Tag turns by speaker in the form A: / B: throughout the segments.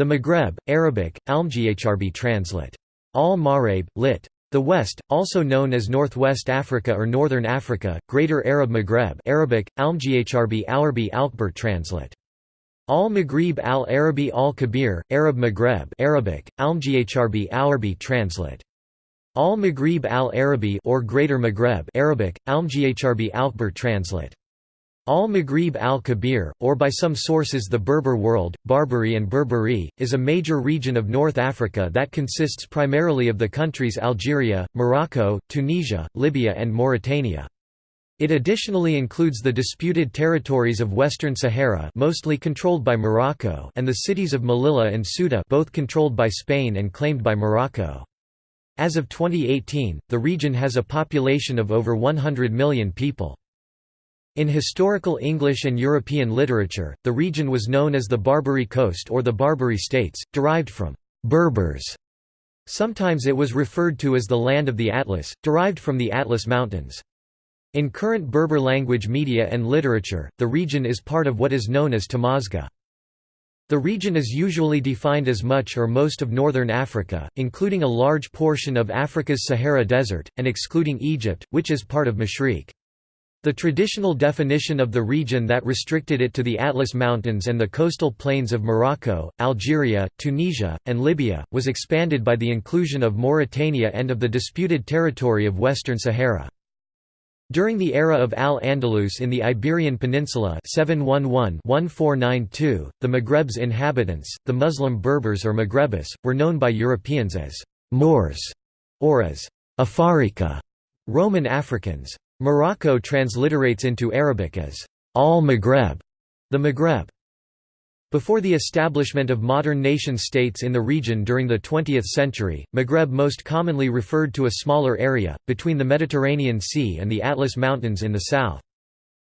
A: The Maghreb, Arabic, Almghrb translate. Al-Maghreb, lit. The West, also known as Northwest Africa or Northern Africa, Greater Arab Maghreb Arabic, Almghrb Alarbi Alkbir translate. Al-Maghrib al-Arabi al-Kabir, Arab Maghreb Arabic, Almghrb Alarbi translate. Al-Maghrib al-Arabi or Greater Maghreb Arabic, Almghrb Alkbir translate. Al-Maghrib al-Kabir, or by some sources the Berber world, Barbary and Berberi, is a major region of North Africa that consists primarily of the countries Algeria, Morocco, Tunisia, Libya and Mauritania. It additionally includes the disputed territories of Western Sahara mostly controlled by Morocco and the cities of Melilla and Ceuta both controlled by Spain and claimed by Morocco. As of 2018, the region has a population of over 100 million people. In historical English and European literature, the region was known as the Barbary Coast or the Barbary States, derived from «Berbers». Sometimes it was referred to as the Land of the Atlas, derived from the Atlas Mountains. In current Berber language media and literature, the region is part of what is known as Tamazgha. The region is usually defined as much or most of northern Africa, including a large portion of Africa's Sahara Desert, and excluding Egypt, which is part of Mashriq. The traditional definition of the region that restricted it to the Atlas Mountains and the coastal plains of Morocco, Algeria, Tunisia, and Libya, was expanded by the inclusion of Mauritania and of the disputed territory of Western Sahara. During the era of Al-Andalus in the Iberian Peninsula 711-1492, the Maghreb's inhabitants, the Muslim Berbers or Maghrebis, were known by Europeans as «Moors» or as «Afarika» Roman Africans. Morocco transliterates into Arabic as al-Maghreb, the Maghreb. Before the establishment of modern nation-states in the region during the 20th century, Maghreb most commonly referred to a smaller area, between the Mediterranean Sea and the Atlas Mountains in the south.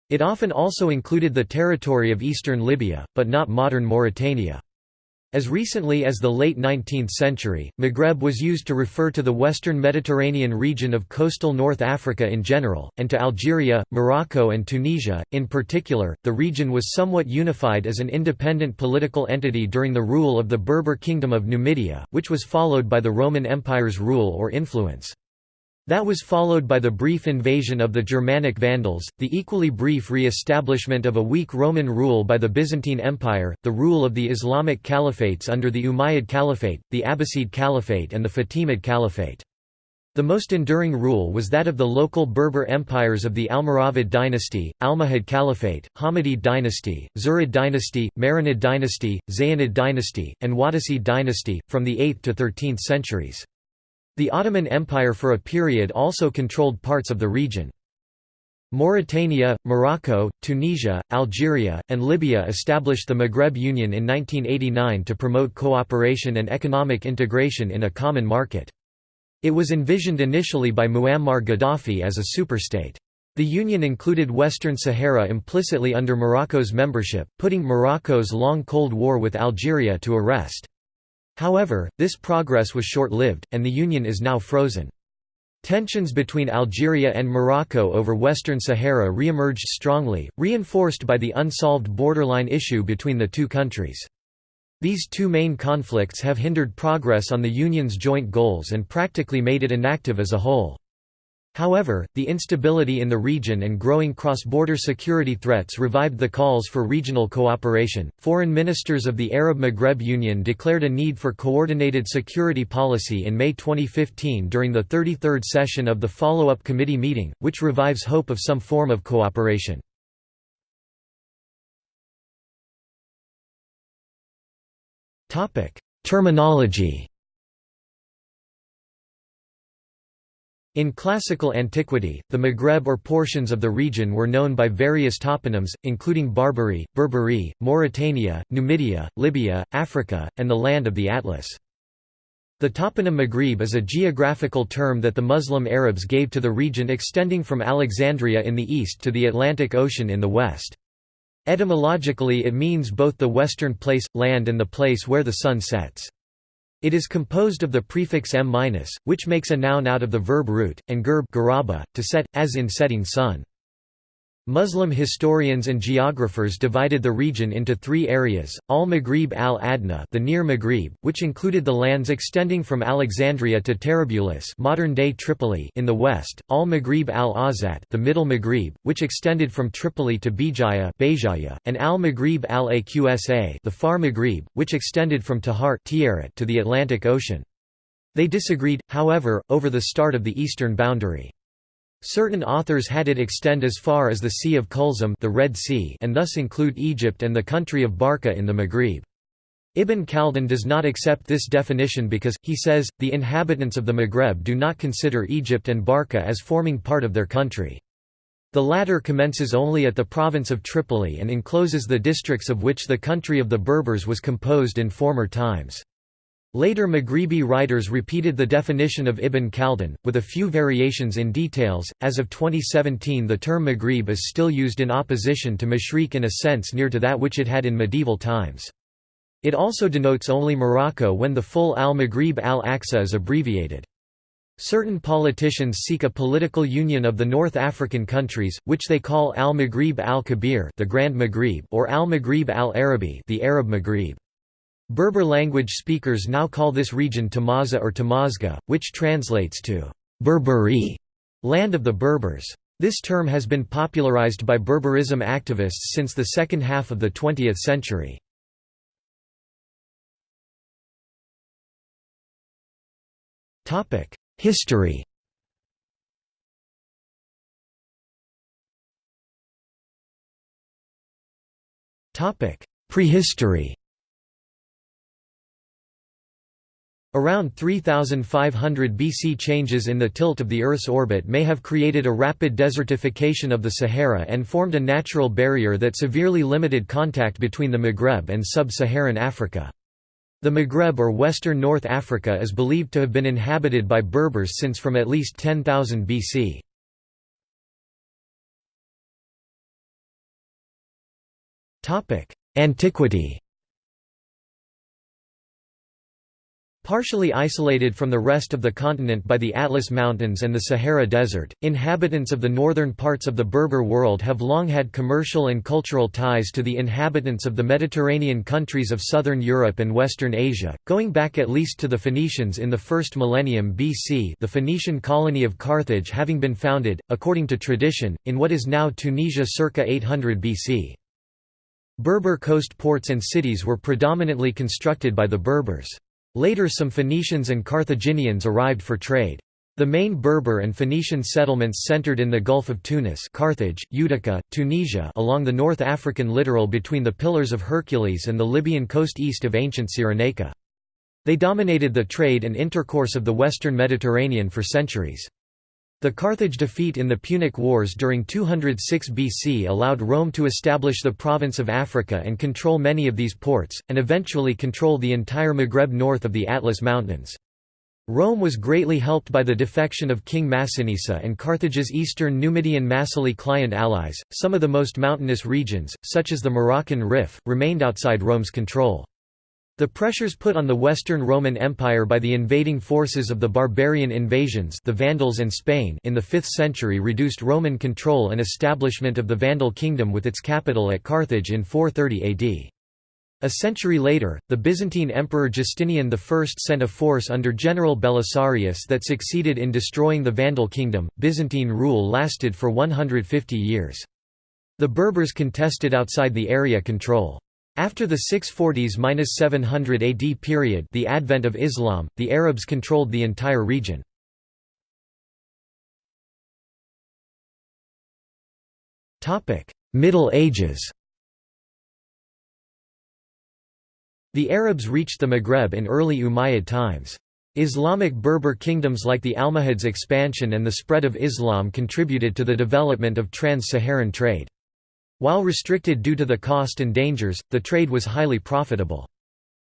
A: It often also included the territory of eastern Libya, but not modern Mauritania. As recently as the late 19th century, Maghreb was used to refer to the western Mediterranean region of coastal North Africa in general, and to Algeria, Morocco and Tunisia, in particular. The region was somewhat unified as an independent political entity during the rule of the Berber Kingdom of Numidia, which was followed by the Roman Empire's rule or influence. That was followed by the brief invasion of the Germanic Vandals, the equally brief re-establishment of a weak Roman rule by the Byzantine Empire, the rule of the Islamic caliphates under the Umayyad Caliphate, the Abbasid Caliphate and the Fatimid Caliphate. The most enduring rule was that of the local Berber empires of the Almoravid dynasty, Almohad Caliphate, Hammadid dynasty, Zirid dynasty, Marinid dynasty, Zayanid dynasty, and Wattasid dynasty, from the 8th to 13th centuries. The Ottoman Empire for a period also controlled parts of the region. Mauritania, Morocco, Tunisia, Algeria, and Libya established the Maghreb Union in 1989 to promote cooperation and economic integration in a common market. It was envisioned initially by Muammar Gaddafi as a superstate. The union included Western Sahara implicitly under Morocco's membership, putting Morocco's long Cold War with Algeria to a rest. However, this progress was short-lived, and the union is now frozen. Tensions between Algeria and Morocco over Western Sahara re-emerged strongly, reinforced by the unsolved borderline issue between the two countries. These two main conflicts have hindered progress on the Union's joint goals and practically made it inactive as a whole. However, the instability in the region and growing cross-border security threats revived the calls for regional cooperation. Foreign ministers of the Arab Maghreb Union declared a need for coordinated security policy in May 2015 during the 33rd session of the follow-up committee meeting, which revives hope of some form of cooperation. Topic: Terminology In classical antiquity, the Maghreb or portions of the region were known by various toponyms, including Barbary, Berberi, Mauritania, Numidia, Libya, Africa, and the Land of the Atlas. The toponym Maghreb is a geographical term that the Muslim Arabs gave to the region extending from Alexandria in the east to the Atlantic Ocean in the west. Etymologically it means both the western place, land and the place where the sun sets. It is composed of the prefix m-, which makes a noun out of the verb root, and gerb garaba, to set, as in setting sun. Muslim historians and geographers divided the region into three areas, al-Maghrib al-Adna the Near Maghrib, which included the lands extending from Alexandria to Tarabulus modern-day Tripoli in the west, al-Maghrib al-Awsat the Middle Maghrib, which extended from Tripoli to Bijaya and al-Maghrib al-Aqsa the Far Maghrib, which extended from Tahert to the Atlantic Ocean. They disagreed, however, over the start of the eastern boundary. Certain authors had it extend as far as the Sea of Kulzum the Red sea and thus include Egypt and the country of Barca in the Maghrib. Ibn Khaldun does not accept this definition because, he says, the inhabitants of the Maghreb do not consider Egypt and Barca as forming part of their country. The latter commences only at the province of Tripoli and encloses the districts of which the country of the Berbers was composed in former times. Later Maghribi writers repeated the definition of Ibn Khaldun, with a few variations in details. As of 2017, the term Maghrib is still used in opposition to Mashriq in a sense near to that which it had in medieval times. It also denotes only Morocco when the full al-Maghrib al-Aqsa is abbreviated. Certain politicians seek a political union of the North African countries, which they call al-Maghrib al-Kabir, the Grand Maghrib, or al-Maghrib al-Arabi, the Arab Maghrib. Berber language speakers now call this region Tamaza or Tamazga, which translates to Berberi, land of the Berbers. This term has been popularized by Berberism activists since the second half of the 20th century. History Prehistory Around 3500 BC changes in the tilt of the Earth's orbit may have created a rapid desertification of the Sahara and formed a natural barrier that severely limited contact between the Maghreb and sub-Saharan Africa. The Maghreb or Western North Africa is believed to have been inhabited by Berbers since from at least 10,000 BC. Antiquity Partially isolated from the rest of the continent by the Atlas Mountains and the Sahara Desert, inhabitants of the northern parts of the Berber world have long had commercial and cultural ties to the inhabitants of the Mediterranean countries of southern Europe and western Asia, going back at least to the Phoenicians in the first millennium BC the Phoenician colony of Carthage having been founded, according to tradition, in what is now Tunisia circa 800 BC. Berber coast ports and cities were predominantly constructed by the Berbers. Later some Phoenicians and Carthaginians arrived for trade. The main Berber and Phoenician settlements centered in the Gulf of Tunis Carthage, Utica, Tunisia along the North African littoral between the Pillars of Hercules and the Libyan coast east of ancient Cyrenaica. They dominated the trade and intercourse of the western Mediterranean for centuries. The Carthage defeat in the Punic Wars during 206 BC allowed Rome to establish the province of Africa and control many of these ports, and eventually control the entire Maghreb north of the Atlas Mountains. Rome was greatly helped by the defection of King Massinissa and Carthage's eastern Numidian Massili client allies. Some of the most mountainous regions, such as the Moroccan Rif, remained outside Rome's control. The pressures put on the Western Roman Empire by the invading forces of the barbarian invasions the Vandals and Spain in the 5th century reduced Roman control and establishment of the Vandal kingdom with its capital at Carthage in 430 AD. A century later, the Byzantine Emperor Justinian I sent a force under General Belisarius that succeeded in destroying the Vandal kingdom. Byzantine rule lasted for 150 years. The Berbers contested outside the area control. After the 640s–700 AD period the advent of Islam, the Arabs controlled the entire region. Middle Ages The Arabs reached the Maghreb in early Umayyad times. Islamic Berber kingdoms like the Almohads' expansion and the spread of Islam contributed to the development of trans-Saharan trade. While restricted due to the cost and dangers, the trade was highly profitable.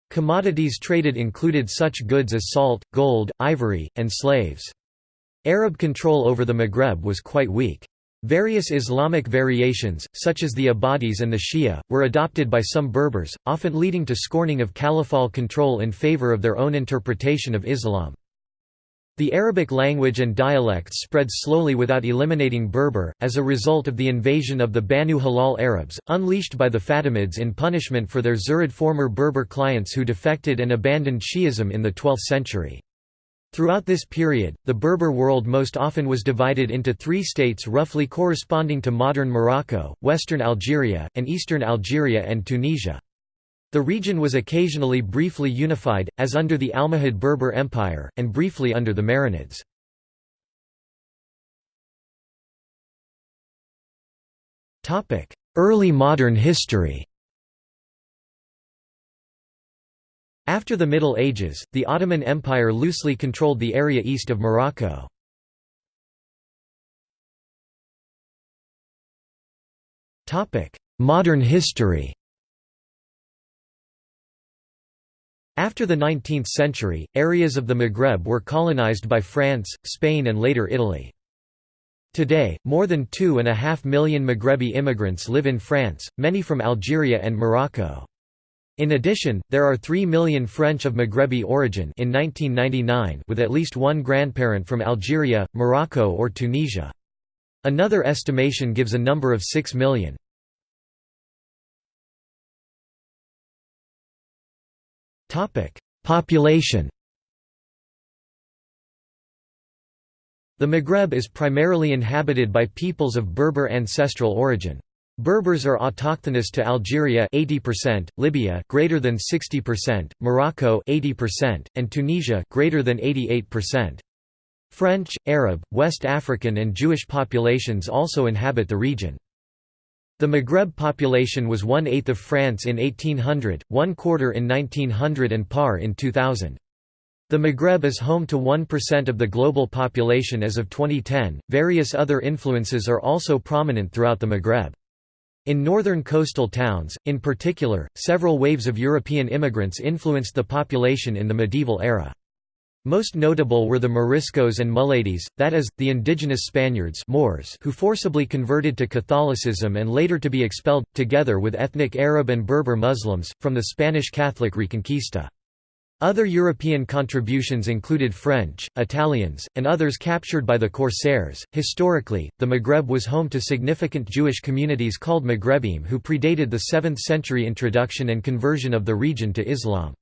A: Commodities traded included such goods as salt, gold, ivory, and slaves. Arab control over the Maghreb was quite weak. Various Islamic variations, such as the Ibadis and the Shia, were adopted by some Berbers, often leading to scorning of caliphal control in favor of their own interpretation of Islam. The Arabic language and dialects spread slowly without eliminating Berber, as a result of the invasion of the Banu Hilal Arabs, unleashed by the Fatimids in punishment for their Zirid former Berber clients who defected and abandoned Shi'ism in the 12th century. Throughout this period, the Berber world most often was divided into three states roughly corresponding to modern Morocco, western Algeria, and eastern Algeria and Tunisia. The region was occasionally briefly unified, as under the Almohad Berber Empire, and briefly under the Marinids. Early modern history After the Middle Ages, the Ottoman Empire loosely controlled the area east of Morocco. Modern history After the 19th century, areas of the Maghreb were colonized by France, Spain and later Italy. Today, more than two and a half million Maghrebi immigrants live in France, many from Algeria and Morocco. In addition, there are 3 million French of Maghrebi origin in 1999 with at least one grandparent from Algeria, Morocco or Tunisia. Another estimation gives a number of 6 million. Population The Maghreb is primarily inhabited by peoples of Berber ancestral origin. Berbers are autochthonous to Algeria 80%, Libya greater than 60%, Morocco 80%, and Tunisia greater than 88%. French, Arab, West African and Jewish populations also inhabit the region. The Maghreb population was one-eighth of France in 1800, one-quarter in 1900 and par in 2000. The Maghreb is home to 1% of the global population as of 2010. Various other influences are also prominent throughout the Maghreb. In northern coastal towns, in particular, several waves of European immigrants influenced the population in the medieval era. Most notable were the Moriscos and Mulades, that is, the indigenous Spaniards Moors who forcibly converted to Catholicism and later to be expelled, together with ethnic Arab and Berber Muslims, from the Spanish Catholic Reconquista. Other European contributions included French, Italians, and others captured by the Corsairs. Historically, the Maghreb was home to significant Jewish communities called Maghrebim who predated the 7th century introduction and conversion of the region to Islam.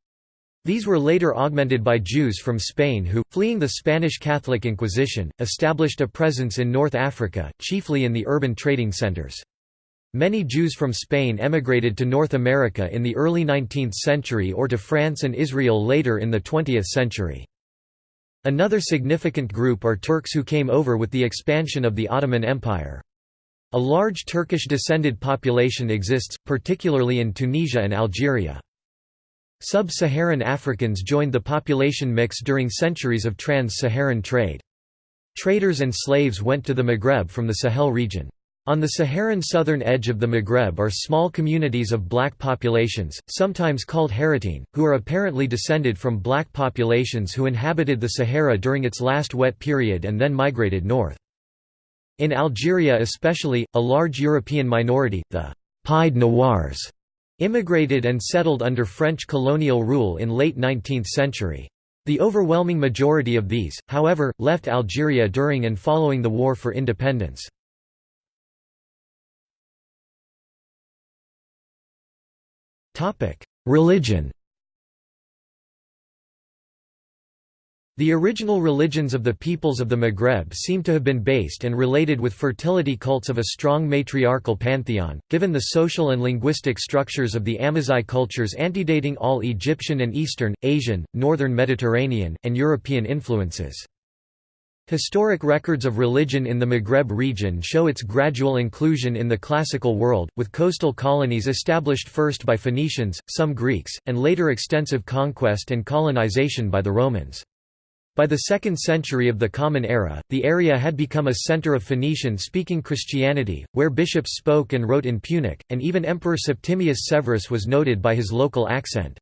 A: These were later augmented by Jews from Spain who, fleeing the Spanish Catholic Inquisition, established a presence in North Africa, chiefly in the urban trading centers. Many Jews from Spain emigrated to North America in the early 19th century or to France and Israel later in the 20th century. Another significant group are Turks who came over with the expansion of the Ottoman Empire. A large Turkish-descended population exists, particularly in Tunisia and Algeria. Sub-Saharan Africans joined the population mix during centuries of trans-Saharan trade. Traders and slaves went to the Maghreb from the Sahel region. On the Saharan southern edge of the Maghreb are small communities of black populations, sometimes called Haratine, who are apparently descended from black populations who inhabited the Sahara during its last wet period and then migrated north. In Algeria especially, a large European minority, the Pied Noirs, Immigrated and settled under French colonial rule in late 19th century. The overwhelming majority of these, however, left Algeria during and following the War for Independence. Religion The original religions of the peoples of the Maghreb seem to have been based and related with fertility cults of a strong matriarchal pantheon, given the social and linguistic structures of the Amazigh cultures antedating all Egyptian and Eastern, Asian, Northern Mediterranean, and European influences. Historic records of religion in the Maghreb region show its gradual inclusion in the classical world, with coastal colonies established first by Phoenicians, some Greeks, and later extensive conquest and colonization by the Romans. By the 2nd century of the Common Era, the area had become a center of Phoenician-speaking Christianity, where bishops spoke and wrote in Punic, and even Emperor Septimius Severus was noted by his local accent.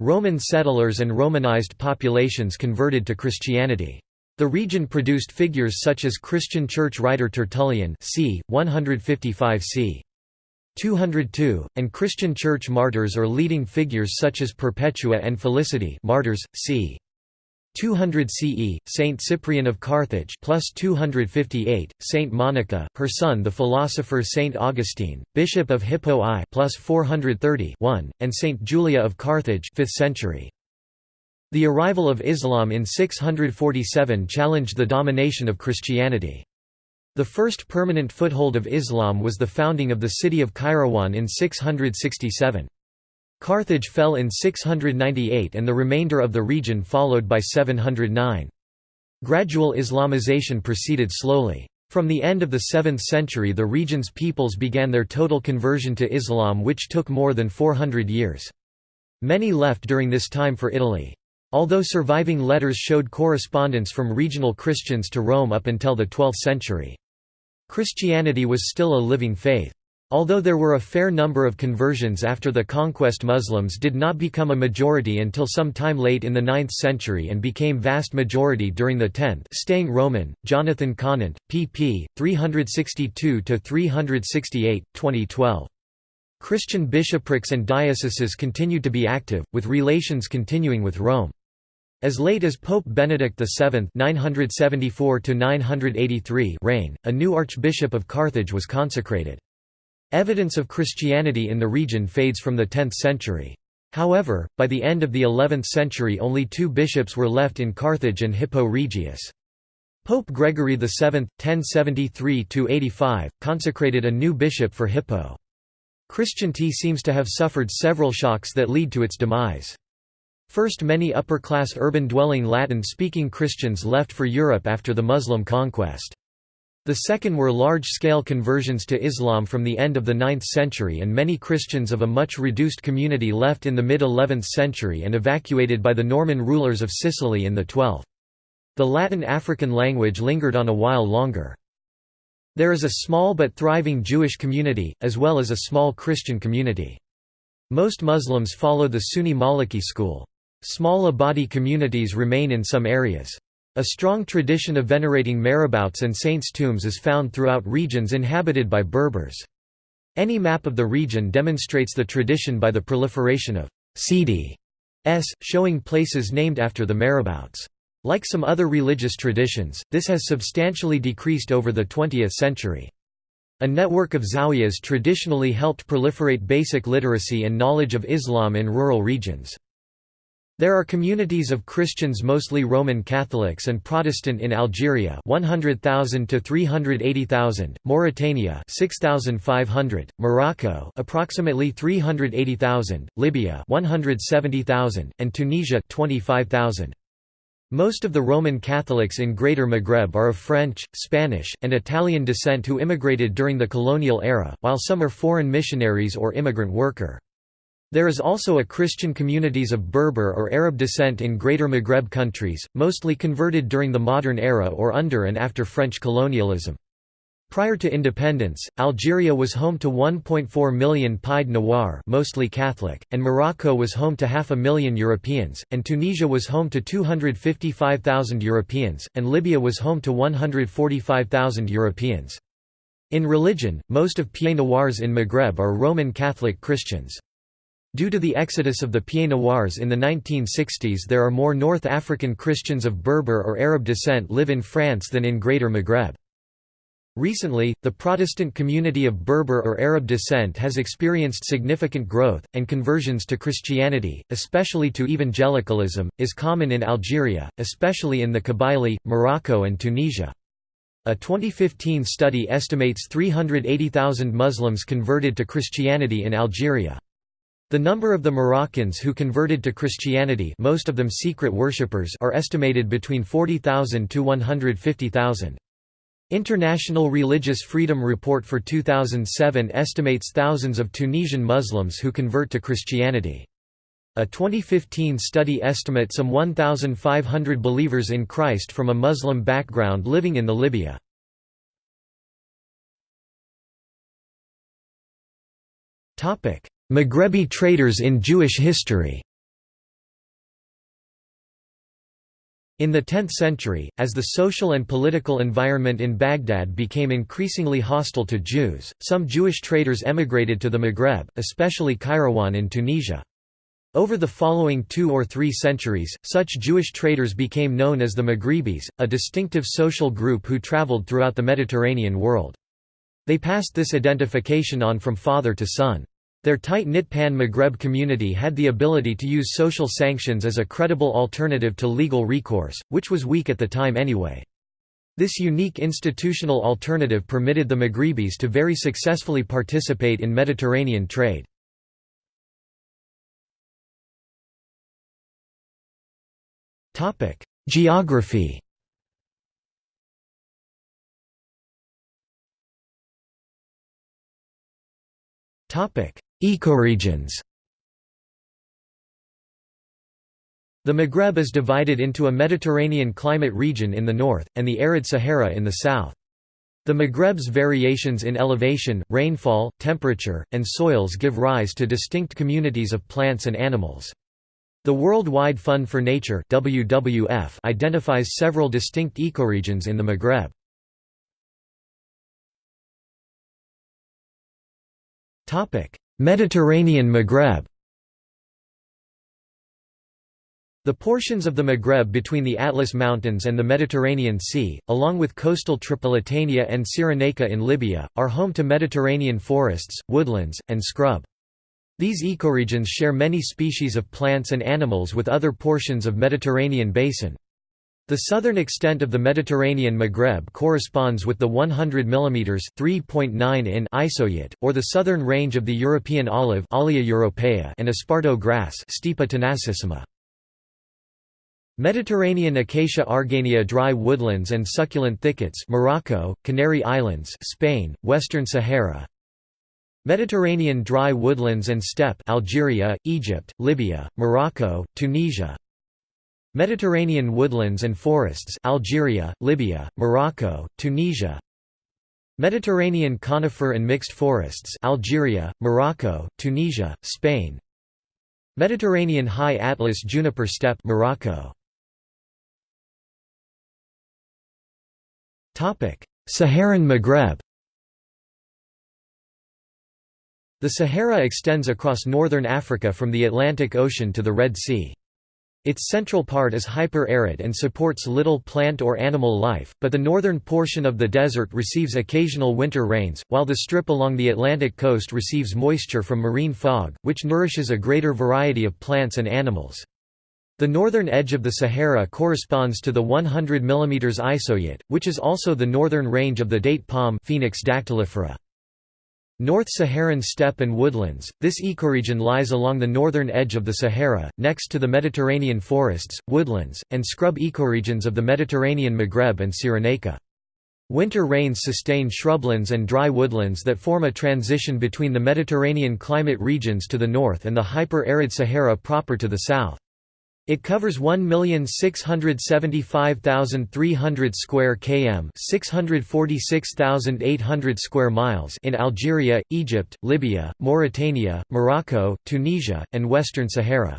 A: Roman settlers and Romanized populations converted to Christianity. The region produced figures such as Christian church writer Tertullian c. 155 c. 202, and Christian church martyrs or leading figures such as Perpetua and Felicity martyrs, c. 200 CE, Saint Cyprian of Carthage plus 258, Saint Monica, her son the philosopher Saint Augustine, Bishop of Hippo I plus 430 1, and Saint Julia of Carthage 5th century. The arrival of Islam in 647 challenged the domination of Christianity. The first permanent foothold of Islam was the founding of the city of Kairouan in 667. Carthage fell in 698 and the remainder of the region followed by 709. Gradual Islamization proceeded slowly. From the end of the 7th century the region's peoples began their total conversion to Islam which took more than 400 years. Many left during this time for Italy. Although surviving letters showed correspondence from regional Christians to Rome up until the 12th century. Christianity was still a living faith. Although there were a fair number of conversions after the conquest Muslims did not become a majority until some time late in the 9th century and became vast majority during the 10th staying Roman, Jonathan Conant, pp. 362–368, 2012. Christian bishoprics and dioceses continued to be active, with relations continuing with Rome. As late as Pope Benedict VII 974 reign, a new Archbishop of Carthage was consecrated. Evidence of Christianity in the region fades from the 10th century. However, by the end of the 11th century only two bishops were left in Carthage and Hippo Regius. Pope Gregory VII, 1073–85, consecrated a new bishop for Hippo. Christianity seems to have suffered several shocks that lead to its demise. First many upper-class urban-dwelling Latin-speaking Christians left for Europe after the Muslim conquest. The second were large-scale conversions to Islam from the end of the 9th century and many Christians of a much reduced community left in the mid-11th century and evacuated by the Norman rulers of Sicily in the 12th. The Latin African language lingered on a while longer. There is a small but thriving Jewish community, as well as a small Christian community. Most Muslims follow the Sunni Maliki school. Small Ibadi communities remain in some areas. A strong tradition of venerating marabouts and saints' tombs is found throughout regions inhabited by Berbers. Any map of the region demonstrates the tradition by the proliferation of Sidi s, showing places named after the marabouts. Like some other religious traditions, this has substantially decreased over the 20th century. A network of zawiyas traditionally helped proliferate basic literacy and knowledge of Islam in rural regions. There are communities of Christians mostly Roman Catholics and Protestant in Algeria 100,000 to 380,000, Mauritania 6,500, Morocco approximately 380,000, Libya 170,000, and Tunisia 25,000. Most of the Roman Catholics in Greater Maghreb are of French, Spanish, and Italian descent who immigrated during the colonial era, while some are foreign missionaries or immigrant worker. There is also a Christian communities of Berber or Arab descent in Greater Maghreb countries, mostly converted during the modern era or under and after French colonialism. Prior to independence, Algeria was home to 1.4 million Pied Noir mostly Catholic, and Morocco was home to half a million Europeans, and Tunisia was home to 255,000 Europeans, and Libya was home to 145,000 Europeans. In religion, most of Pied Noirs in Maghreb are Roman Catholic Christians. Due to the exodus of the Pieds Noirs in the 1960s there are more North African Christians of Berber or Arab descent live in France than in Greater Maghreb. Recently, the Protestant community of Berber or Arab descent has experienced significant growth, and conversions to Christianity, especially to evangelicalism, is common in Algeria, especially in the Kabylie, Morocco and Tunisia. A 2015 study estimates 380,000 Muslims converted to Christianity in Algeria. The number of the Moroccans who converted to Christianity most of them secret worshippers are estimated between 40,000 to 150,000. International Religious Freedom Report for 2007 estimates thousands of Tunisian Muslims who convert to Christianity. A 2015 study estimates some 1,500 believers in Christ from a Muslim background living in the Libya. Topic: Maghrebi traders in Jewish history In the 10th century, as the social and political environment in Baghdad became increasingly hostile to Jews, some Jewish traders emigrated to the Maghreb, especially Kairouan in Tunisia. Over the following two or three centuries, such Jewish traders became known as the Maghribis, a distinctive social group who traveled throughout the Mediterranean world. They passed this identification on from father to son. Their tight-knit Pan-Maghreb community had the ability to use social sanctions as a credible alternative to legal recourse, which was weak at the time anyway. This unique institutional alternative permitted the Maghribis to very successfully participate in Mediterranean trade. Geography. Topic: Ecoregions. The Maghreb is divided into a Mediterranean climate region in the north, and the arid Sahara in the south. The Maghreb's variations in elevation, rainfall, temperature, and soils give rise to distinct communities of plants and animals. The Worldwide Fund for Nature WWF identifies several distinct ecoregions in the Maghreb. Mediterranean Maghreb The portions of the Maghreb between the Atlas Mountains and the Mediterranean Sea, along with coastal Tripolitania and Cyrenaica in Libya, are home to Mediterranean forests, woodlands, and scrub. These ecoregions share many species of plants and animals with other portions of Mediterranean basin. The southern extent of the Mediterranean Maghreb corresponds with the 100 mm (3.9 in) isohyet, or the southern range of the European olive europaea and esparto grass Stipa tenacissima. Mediterranean Acacia argania dry woodlands and succulent thickets Morocco, Canary Islands Spain, Western Sahara Mediterranean dry woodlands and steppe Algeria, Egypt, Libya, Morocco, Tunisia Mediterranean woodlands and forests Algeria, Libya, Morocco, Tunisia. Mediterranean conifer and mixed forests Algeria, Morocco, Tunisia, Spain. Mediterranean high Atlas juniper steppe Morocco. Topic Saharan Maghreb. The Sahara extends across northern Africa from the Atlantic Ocean to the Red Sea. Its central part is hyper-arid and supports little plant or animal life, but the northern portion of the desert receives occasional winter rains, while the strip along the Atlantic coast receives moisture from marine fog, which nourishes a greater variety of plants and animals. The northern edge of the Sahara corresponds to the 100 mm isohyet, which is also the northern range of the date palm Phoenix dactylifera. North Saharan steppe and woodlands, this ecoregion lies along the northern edge of the Sahara, next to the Mediterranean forests, woodlands, and scrub ecoregions of the Mediterranean Maghreb and Cyrenaica. Winter rains sustain shrublands and dry woodlands that form a transition between the Mediterranean climate regions to the north and the hyper-arid Sahara proper to the south. It covers 1,675,300 square km, 646,800 square miles in Algeria, Egypt, Libya, Mauritania, Morocco, Tunisia, and Western Sahara.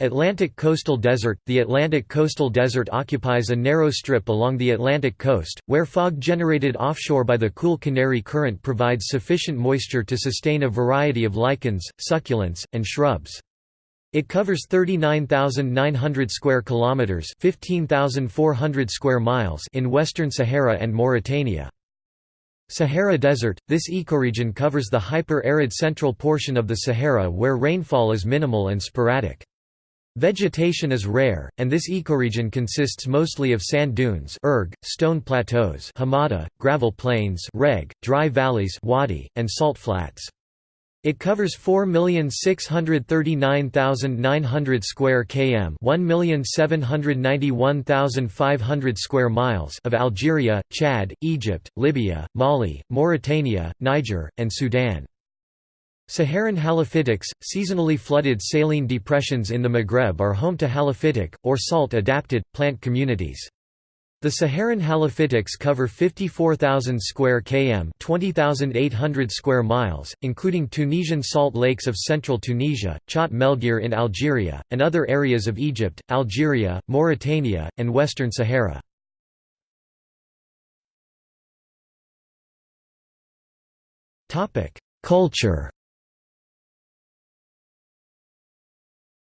A: Atlantic Coastal Desert The Atlantic Coastal Desert occupies a narrow strip along the Atlantic coast, where fog generated offshore by the cool Canary Current provides sufficient moisture to sustain a variety of lichens, succulents, and shrubs. It covers 39,900 square kilometers, 15,400 square miles in western Sahara and Mauritania. Sahara Desert – This ecoregion covers the hyper-arid central portion of the Sahara where rainfall is minimal and sporadic. Vegetation is rare, and this ecoregion consists mostly of sand dunes erg, stone plateaus hamada, gravel plains reg, dry valleys wadi, and salt flats. It covers 4,639,900 square km, 1,791,500 square miles of Algeria, Chad, Egypt, Libya, Mali, Mauritania, Niger, and Sudan. Saharan halophytics, seasonally flooded saline depressions in the Maghreb are home to halophytic, or salt-adapted, plant communities. The Saharan halophytics cover 54,000 square km 20,800 square miles, including Tunisian salt lakes of central Tunisia, Chott Melrhir in Algeria, and other areas of Egypt, Algeria, Mauritania, and Western Sahara. Culture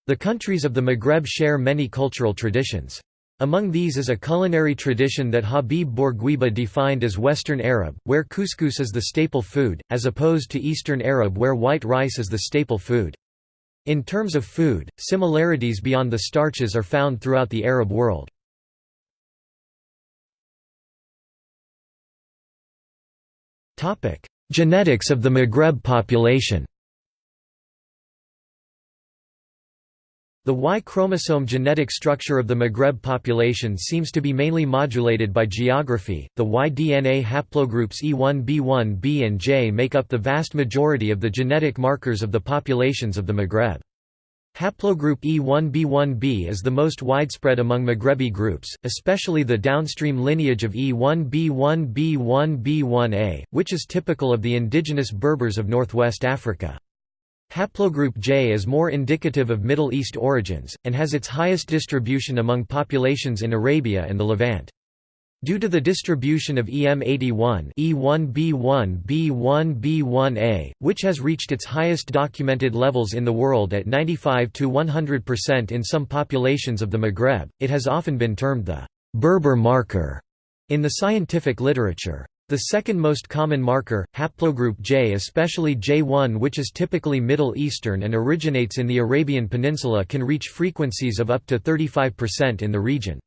A: The countries of the Maghreb share many cultural traditions. Among these is a culinary tradition that Habib Bourguiba defined as Western Arab, where couscous is the staple food, as opposed to Eastern Arab where white rice is the staple food. In terms of food, similarities beyond the starches are found throughout the Arab world. Genetics of the Maghreb population The Y chromosome genetic structure of the Maghreb population seems to be mainly modulated by geography. The Y DNA haplogroups E1, B1, B, and J make up the vast majority of the genetic markers of the populations of the Maghreb. Haplogroup E1b1b is the most widespread among Maghrebi groups, especially the downstream lineage of E1b1b1b1a, which is typical of the indigenous Berbers of northwest Africa. Haplogroup J is more indicative of Middle East origins, and has its highest distribution among populations in Arabia and the Levant. Due to the distribution of EM81 E1b1 B1 B1a, which has reached its highest documented levels in the world at 95 to 100% in some populations of the Maghreb, it has often been termed the Berber marker in the scientific literature. The second most common marker, haplogroup J especially J1 which is typically Middle Eastern and originates in the Arabian Peninsula can reach frequencies of up to 35% in the region.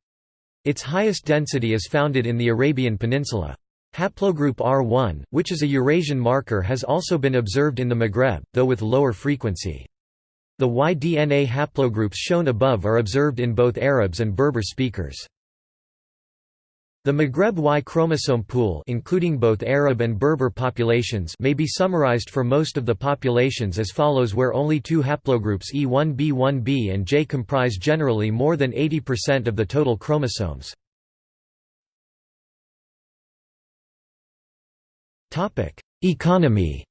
A: Its highest density is founded in the Arabian Peninsula. Haplogroup R1, which is a Eurasian marker has also been observed in the Maghreb, though with lower frequency. The Y DNA haplogroups shown above are observed in both Arabs and Berber speakers. The Maghreb Y chromosome pool including both Arab and Berber populations may be summarized for most of the populations as follows where only two haplogroups E1b1b and J comprise generally more than 80% of the total chromosomes. Economy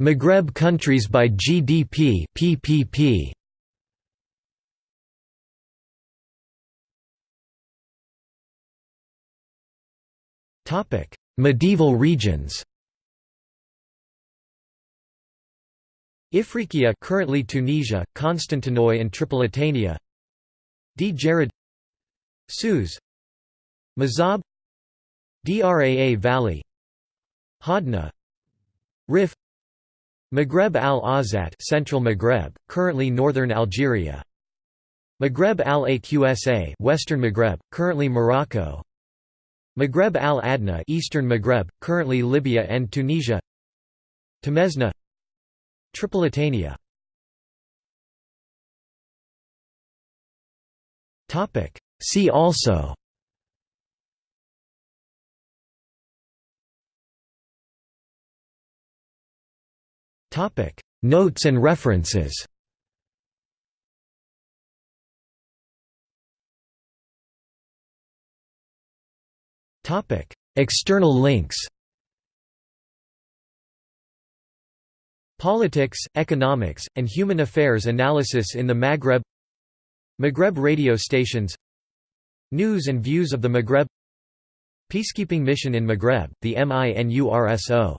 A: Maghreb countries by GDP PPP Topic Medieval regions. Ifriqiya currently Tunisia, Constantinois and Tripolitania. Djerid Suez Mazab. Draa Valley. Hodna Rif Maghreb al-Awsat Central Maghreb, currently northern Algeria. Maghreb al-Aqsa Western Maghreb, currently Morocco. Maghreb al-Adna Eastern Maghreb, currently Libya and Tunisia. Temesna Tripolitania Topic See also Topic. Notes and references. Topic. External links. Politics, Economics, and Human Affairs Analysis in the Maghreb. Maghreb radio stations. News and views of the Maghreb. Peacekeeping mission in Maghreb, the MINURSO